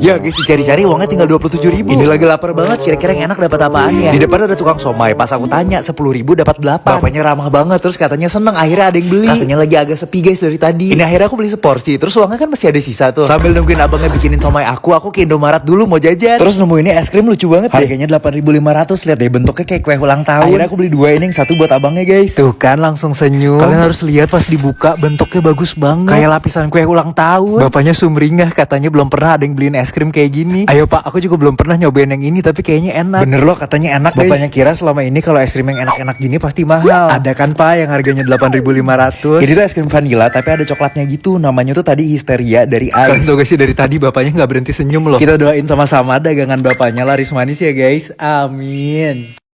Ya guys, dicari-cari uangnya tinggal 27 ribu. Ini lagi lapar banget, kira-kira yang enak dapat apaan ya? Di depan ada tukang somai, pas aku tanya 10 ribu dapat 8 Bapaknya ramah banget, terus katanya seneng, akhirnya ada yang beli. Katanya lagi agak sepi guys dari tadi. Ini akhirnya aku beli seporsi, terus uangnya kan masih ada sisa tuh. Sambil nungguin abangnya bikinin somai aku, aku ke Indomaret dulu mau jajan. Terus nemu ini es krim lucu banget deh. Harganya 8500, lihat deh bentuknya kayak kue ulang tahun. Akhirnya aku beli dua ini, yang satu buat abangnya guys. Tuh kan langsung senyum. Kalian harus lihat pas dibuka, bentuknya bagus banget. Kayak lapisan kue ulang tahun. Bapaknya sumringah, katanya belum pernah ada yang beliin es krim kayak gini Ayo pak, aku juga belum pernah nyobain yang ini tapi kayaknya enak. Bener loh katanya enak guys. Bapaknya kira selama ini kalau es krim yang enak-enak gini pasti mahal. Ada kan pak yang harganya 8.500. Jadi tuh es krim vanilla tapi ada coklatnya gitu. Namanya tuh tadi histeria dari Ice. Kalian tau gak sih dari tadi bapaknya nggak berhenti senyum loh. Kita doain sama-sama dagangan bapaknya laris manis ya guys. Amin.